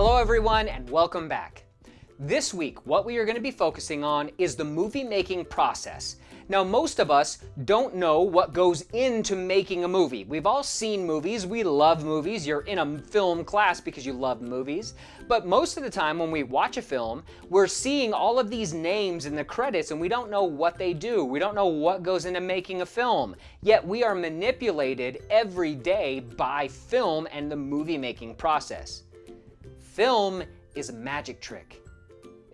everyone and welcome back. This week, what we are going to be focusing on is the movie making process. Now, most of us don't know what goes into making a movie. We've all seen movies, we love movies, you're in a film class because you love movies. But most of the time when we watch a film, we're seeing all of these names in the credits and we don't know what they do. We don't know what goes into making a film. Yet we are manipulated every day by film and the movie making process. Film is a magic trick.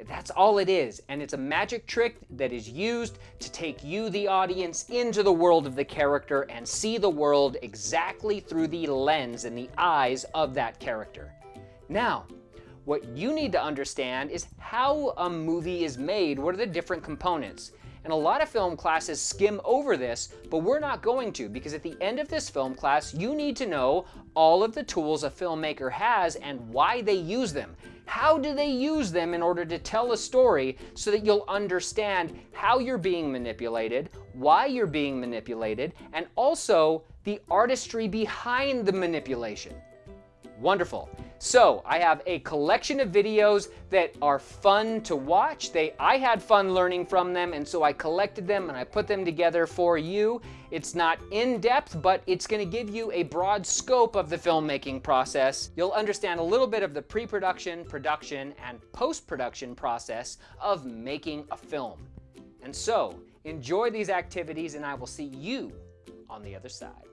That's all it is, and it's a magic trick that is used to take you, the audience, into the world of the character and see the world exactly through the lens and the eyes of that character. Now, what you need to understand is how a movie is made. What are the different components? And a lot of film classes skim over this, but we're not going to because at the end of this film class, you need to know all of the tools a filmmaker has and why they use them. How do they use them in order to tell a story so that you'll understand how you're being manipulated, why you're being manipulated, and also the artistry behind the manipulation. Wonderful. So I have a collection of videos that are fun to watch. They, I had fun learning from them and so I collected them and I put them together for you. It's not in depth, but it's gonna give you a broad scope of the filmmaking process. You'll understand a little bit of the pre-production, production, and post-production process of making a film. And so enjoy these activities and I will see you on the other side.